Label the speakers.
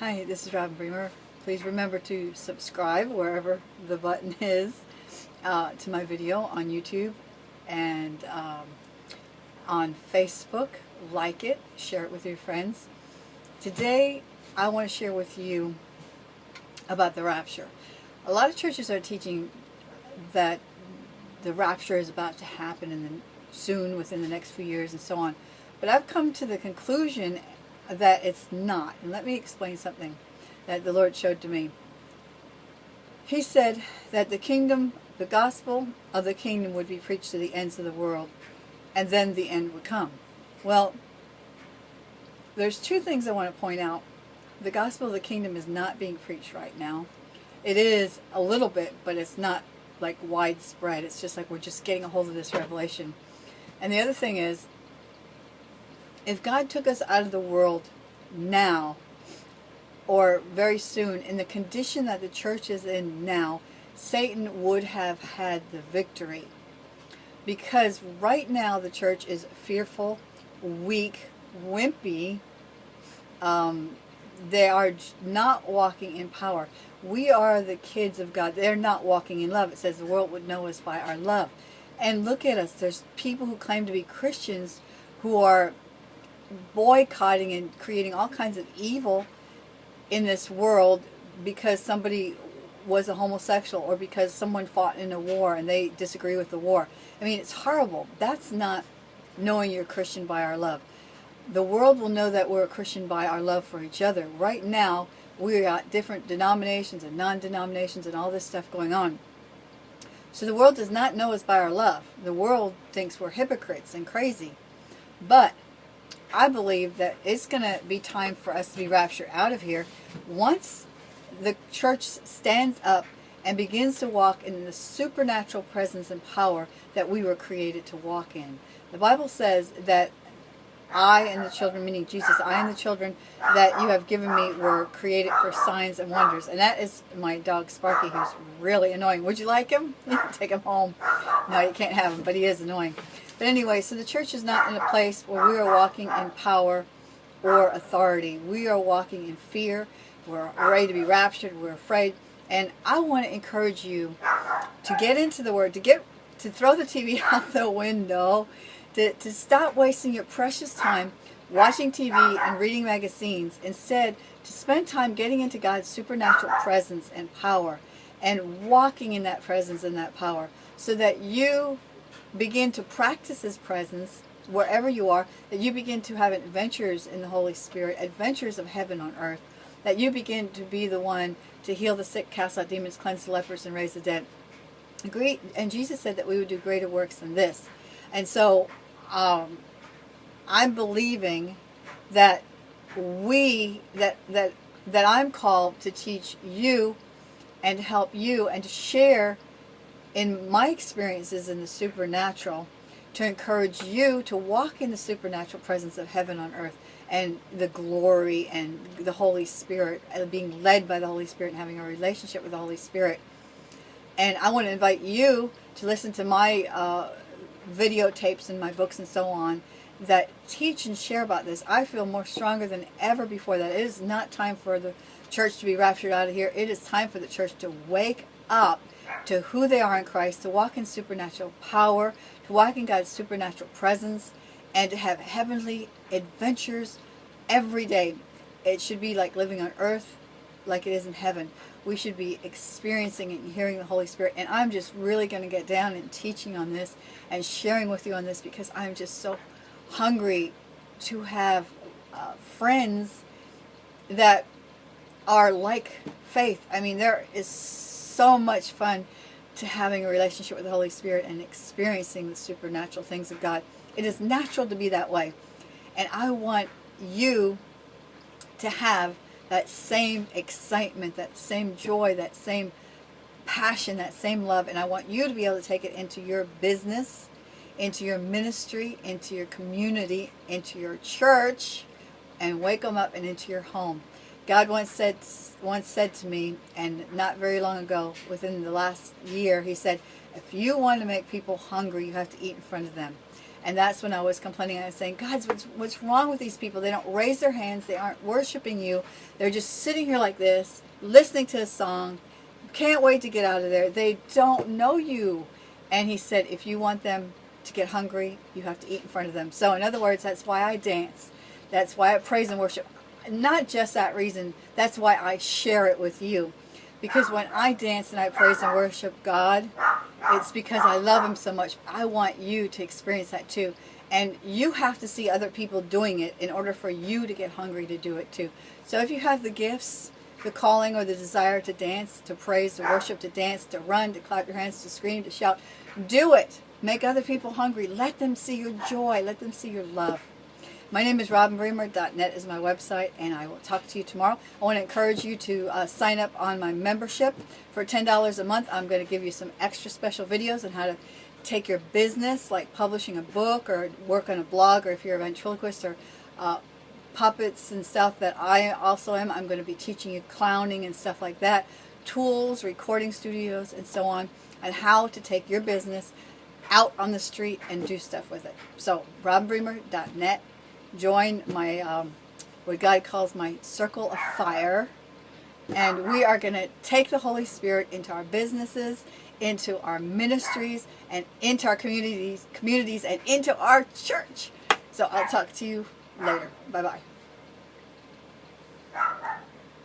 Speaker 1: Hi, this is Robin Bremer. Please remember to subscribe wherever the button is uh, to my video on YouTube and um, on Facebook. Like it, share it with your friends. Today, I want to share with you about the rapture. A lot of churches are teaching that the rapture is about to happen in the, soon, within the next few years, and so on. But I've come to the conclusion that it's not. And let me explain something that the Lord showed to me. He said that the kingdom, the gospel of the kingdom would be preached to the ends of the world, and then the end would come. Well, there's two things I want to point out. The gospel of the kingdom is not being preached right now. It is a little bit, but it's not like widespread. It's just like we're just getting a hold of this revelation. And the other thing is, if God took us out of the world now, or very soon, in the condition that the church is in now, Satan would have had the victory. Because right now the church is fearful, weak, wimpy. Um, they are not walking in power. We are the kids of God. They're not walking in love. It says the world would know us by our love. And look at us. There's people who claim to be Christians who are boycotting and creating all kinds of evil in this world because somebody was a homosexual or because someone fought in a war and they disagree with the war. I mean, it's horrible. That's not knowing you're Christian by our love. The world will know that we're a Christian by our love for each other. Right now, we got different denominations and non-denominations and all this stuff going on. So the world does not know us by our love. The world thinks we're hypocrites and crazy. But I believe that it's going to be time for us to be raptured out of here once the church stands up and begins to walk in the supernatural presence and power that we were created to walk in. The Bible says that I and the children, meaning Jesus, I and the children that you have given me were created for signs and wonders. And that is my dog Sparky, who's really annoying. Would you like him? Take him home. No, you can't have him, but he is annoying. But anyway, so the church is not in a place where we are walking in power or authority. We are walking in fear. We're ready to be raptured. We're afraid. And I want to encourage you to get into the Word, to get to throw the TV out the window, to, to stop wasting your precious time watching TV and reading magazines. Instead, to spend time getting into God's supernatural presence and power and walking in that presence and that power so that you begin to practice His presence wherever you are, that you begin to have adventures in the Holy Spirit, adventures of heaven on earth, that you begin to be the one to heal the sick, cast out demons, cleanse the lepers, and raise the dead. Great, and Jesus said that we would do greater works than this. And so um, I'm believing that we, that, that, that I'm called to teach you and help you and to share in my experiences in the supernatural to encourage you to walk in the supernatural presence of heaven on earth and the glory and the Holy Spirit, and uh, being led by the Holy Spirit and having a relationship with the Holy Spirit. And I want to invite you to listen to my uh, videotapes and my books and so on that teach and share about this. I feel more stronger than ever before that it is not time for the church to be raptured out of here. It is time for the church to wake up to who they are in Christ, to walk in supernatural power, to walk in God's supernatural presence, and to have heavenly adventures every day. It should be like living on earth like it is in heaven. We should be experiencing and hearing the Holy Spirit. And I'm just really going to get down and teaching on this and sharing with you on this because I'm just so hungry to have uh, friends that are like faith. I mean, there is so much fun to having a relationship with the Holy Spirit and experiencing the supernatural things of God. It is natural to be that way. And I want you to have that same excitement, that same joy, that same passion, that same love. And I want you to be able to take it into your business, into your ministry, into your community, into your church, and wake them up and into your home. God once said, once said to me, and not very long ago, within the last year, he said, if you want to make people hungry, you have to eat in front of them. And that's when I was complaining. I was saying, God, what's, what's wrong with these people? They don't raise their hands. They aren't worshiping you. They're just sitting here like this, listening to a song. Can't wait to get out of there. They don't know you. And he said, if you want them to get hungry, you have to eat in front of them. So in other words, that's why I dance. That's why I praise and worship. Not just that reason. That's why I share it with you. Because when I dance and I praise and worship God, it's because I love Him so much. I want you to experience that too. And you have to see other people doing it in order for you to get hungry to do it too. So if you have the gifts, the calling or the desire to dance, to praise, to worship, to dance, to run, to clap your hands, to scream, to shout, do it. Make other people hungry. Let them see your joy. Let them see your love. My name is robinbremer.net is my website, and I will talk to you tomorrow. I want to encourage you to uh, sign up on my membership. For $10 a month, I'm going to give you some extra special videos on how to take your business, like publishing a book or work on a blog, or if you're a ventriloquist or uh, puppets and stuff that I also am. I'm going to be teaching you clowning and stuff like that, tools, recording studios, and so on, and how to take your business out on the street and do stuff with it. So, robinbremer.net join my, um, what God calls my circle of fire. And we are going to take the Holy Spirit into our businesses, into our ministries, and into our communities, communities and into our church. So I'll talk to you later. Bye-bye.